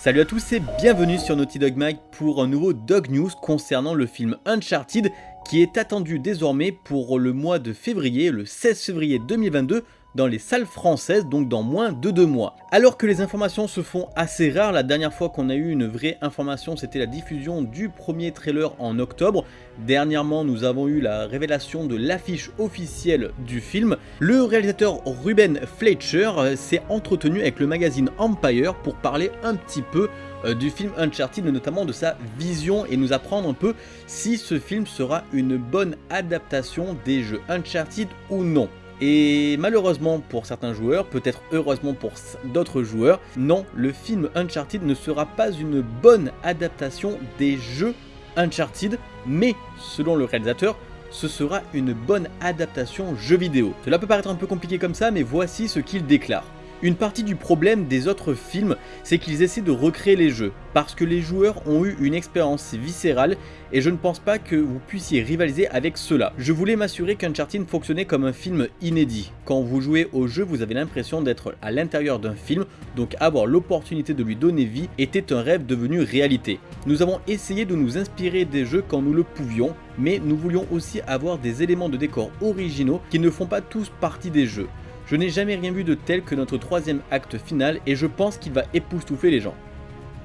Salut à tous et bienvenue sur Naughty Dog Mag pour un nouveau Dog News concernant le film Uncharted qui est attendu désormais pour le mois de février, le 16 février 2022 dans les salles françaises, donc dans moins de deux mois. Alors que les informations se font assez rares, la dernière fois qu'on a eu une vraie information, c'était la diffusion du premier trailer en octobre. Dernièrement, nous avons eu la révélation de l'affiche officielle du film. Le réalisateur Ruben Fletcher euh, s'est entretenu avec le magazine Empire pour parler un petit peu euh, du film Uncharted, notamment de sa vision et nous apprendre un peu si ce film sera une bonne adaptation des jeux Uncharted ou non. Et malheureusement pour certains joueurs, peut-être heureusement pour d'autres joueurs, non, le film Uncharted ne sera pas une bonne adaptation des jeux Uncharted, mais selon le réalisateur, ce sera une bonne adaptation jeu vidéo. Cela peut paraître un peu compliqué comme ça, mais voici ce qu'il déclare. Une partie du problème des autres films, c'est qu'ils essaient de recréer les jeux, parce que les joueurs ont eu une expérience viscérale et je ne pense pas que vous puissiez rivaliser avec cela. Je voulais m'assurer qu'Uncharted fonctionnait comme un film inédit. Quand vous jouez au jeu, vous avez l'impression d'être à l'intérieur d'un film, donc avoir l'opportunité de lui donner vie était un rêve devenu réalité. Nous avons essayé de nous inspirer des jeux quand nous le pouvions, mais nous voulions aussi avoir des éléments de décor originaux qui ne font pas tous partie des jeux. Je n'ai jamais rien vu de tel que notre troisième acte final et je pense qu'il va époustoufler les gens.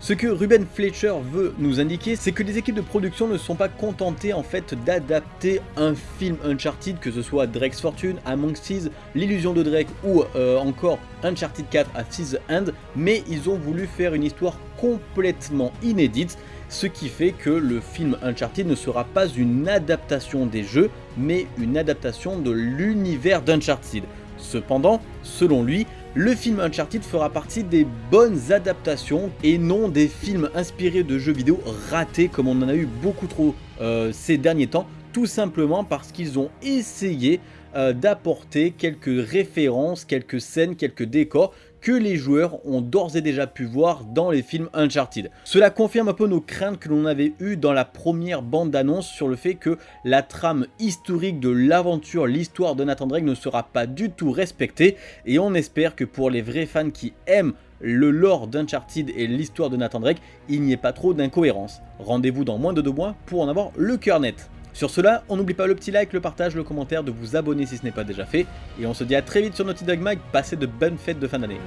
Ce que Ruben Fletcher veut nous indiquer, c'est que les équipes de production ne sont pas contentées en fait d'adapter un film Uncharted, que ce soit Drake's Fortune, Among Thieves, L'illusion de Drake ou euh, encore Uncharted 4 à Thieves End, mais ils ont voulu faire une histoire complètement inédite, ce qui fait que le film Uncharted ne sera pas une adaptation des jeux, mais une adaptation de l'univers d'Uncharted. Cependant, selon lui, le film Uncharted fera partie des bonnes adaptations et non des films inspirés de jeux vidéo ratés comme on en a eu beaucoup trop euh, ces derniers temps, tout simplement parce qu'ils ont essayé euh, d'apporter quelques références, quelques scènes, quelques décors que les joueurs ont d'ores et déjà pu voir dans les films Uncharted. Cela confirme un peu nos craintes que l'on avait eues dans la première bande d'annonce sur le fait que la trame historique de l'aventure, l'histoire de Nathan Drake ne sera pas du tout respectée et on espère que pour les vrais fans qui aiment le lore d'Uncharted et l'histoire de Nathan Drake, il n'y ait pas trop d'incohérences. Rendez-vous dans moins de deux mois pour en avoir le cœur net. Sur cela, on n'oublie pas le petit like, le partage, le commentaire, de vous abonner si ce n'est pas déjà fait. Et on se dit à très vite sur Naughty Dog Mag, passez de bonnes fêtes de fin d'année.